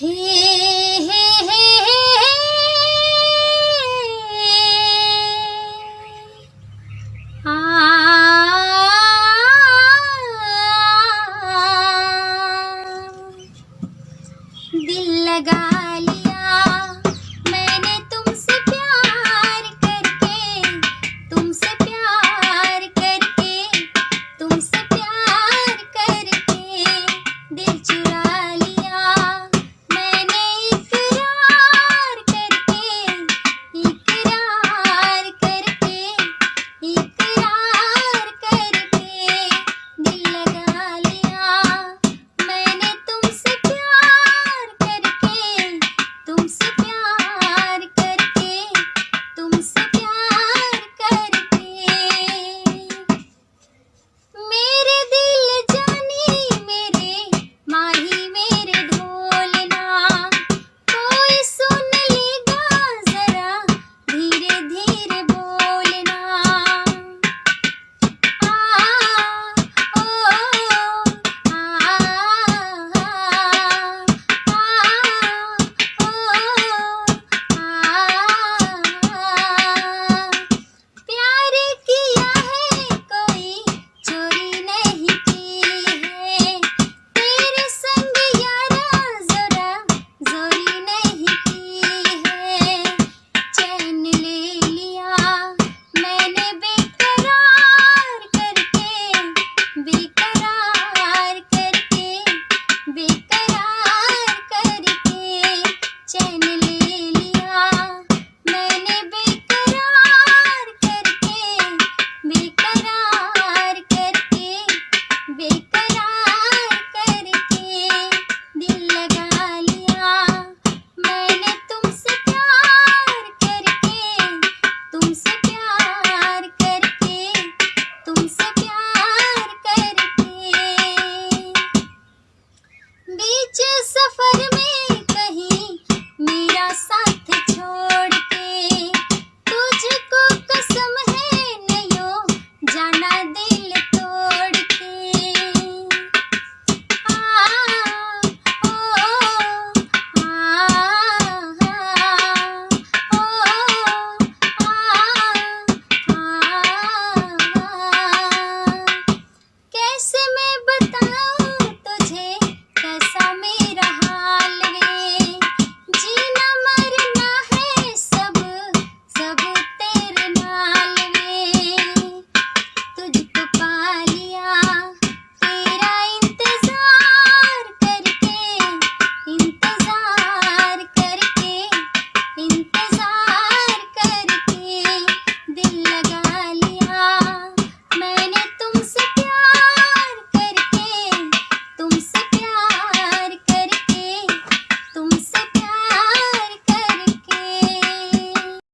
हे। हे हे दिल लगा